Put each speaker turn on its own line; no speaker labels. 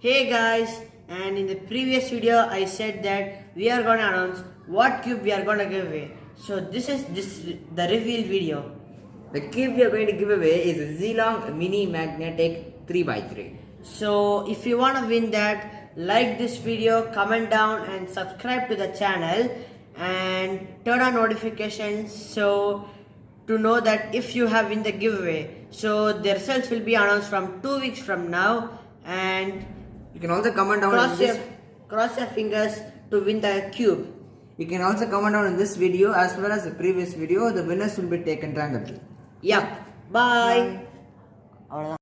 Hey guys, and in the previous video I said that we are gonna announce what cube we are gonna give away. So this is this the reveal video.
The cube we are going to give away is a Zhilong Mini Magnetic 3x3.
So if you wanna win that, like this video, comment down and subscribe to the channel and turn on notifications so to know that if you have win the giveaway. So the results will be announced from two weeks from now and
you can also comment down
cross your, cross your fingers to win the cube.
You can also comment down in this video as well as the previous video. The winners will be taken randomly.
Yep bye, bye.